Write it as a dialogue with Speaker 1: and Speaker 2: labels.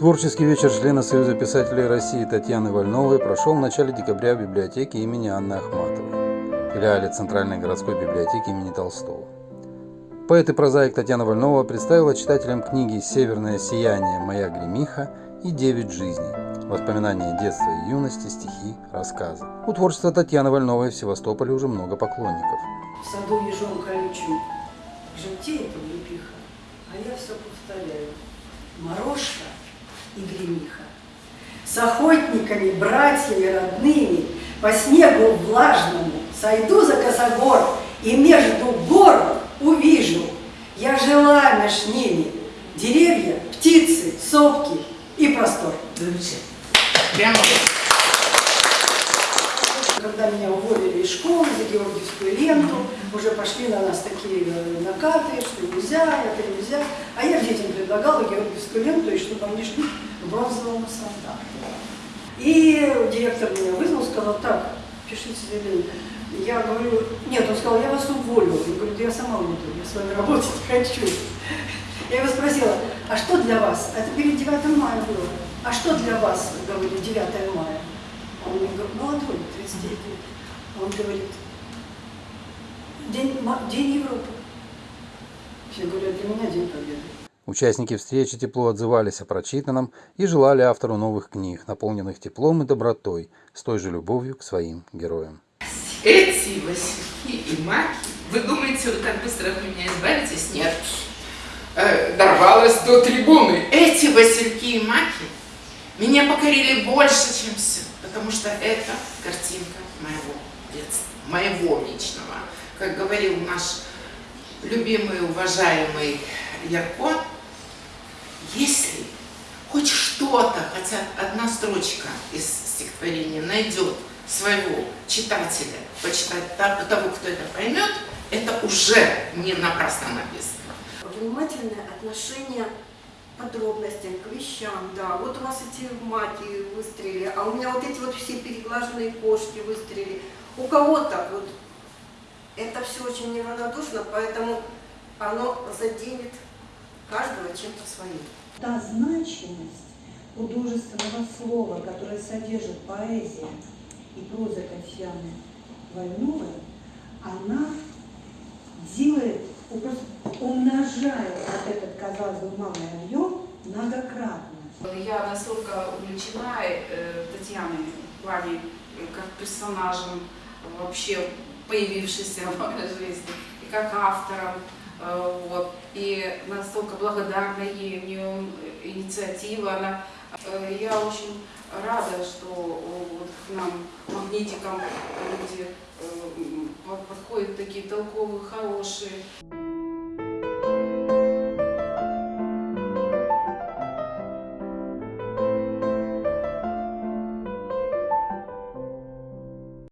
Speaker 1: Творческий вечер члена Союза писателей России Татьяны Вольновой прошел в начале декабря в библиотеке имени Анны Ахматовой, филиале Центральной городской библиотеки имени Толстого. Поэт и прозаик Татьяна Вольнова представила читателям книги «Северное сияние. Моя гремиха» и «Девять жизней. Воспоминания детства и юности, стихи, рассказы». У творчества Татьяны Вольновой в Севастополе уже много поклонников.
Speaker 2: В саду ежом колючим желтеет облепиха, а я все повторяю. Морошка и гремиха. С охотниками, братьями, родными по снегу влажному сойду за косогор и между гор увижу. Я жила меж ними деревья, птицы, сопки и простор.
Speaker 3: Замечательно. Прямо
Speaker 2: Когда меня уволили из школы за Георгиевскую ленту, уже пошли на нас такие э, накаты, что нельзя, это нельзя. А я детям предлагала Георгиевскую ленту, и чтобы они шли в бронзовом солдате. И директор меня вызвал, сказал, так, пишите заявление. Я говорю, нет, он сказал, я вас уволю. Я говорю, да я сама уйду, я с вами работать не хочу. Я его спросила, а что для вас? Это перед 9 мая было. А что для вас, говорю, 9 мая? Он мне говорит, молодой, 39 лет. Он говорит, День, День Европы. Я говорю, «А для меня День Победы.
Speaker 1: Участники встречи тепло отзывались о прочитанном и желали автору новых книг, наполненных теплом и добротой, с той же любовью к своим героям.
Speaker 3: эти васильки и маки. Вы думаете, вы так быстро от меня избавитесь? Нет. Э, дорвалась до трибуны. Эти васильки и маки меня покорили больше, чем все. Потому что это картинка моего детства, моего личного. Как говорил наш любимый, уважаемый Ярко, если хоть что-то, хотя одна строчка из стихотворения найдет своего читателя, почитать та- того, кто это поймет, это уже не напрасно написано.
Speaker 4: Внимательное отношение подробностям, к вещам, да. Вот у вас эти маки выстрелили, а у меня вот эти вот все переглаженные кошки выстрелили. У кого-то вот это все очень неравнодушно, поэтому оно заденет каждого чем-то своим.
Speaker 5: та значимость художественного слова, которое содержит поэзия и проза Татьяны Вольновой, она делает, умножает вот этот, казалось бы, малый объем многократно.
Speaker 6: Я настолько увлечена э, Татьяной в плане э, как персонажем, вообще появившейся в моей жизни, и как автором. э, вот, и настолько благодарна ей, у нее инициатива. Она, э, я очень рада, что э, вот к нам, магнитикам, люди э, подходят такие толковые, хорошие,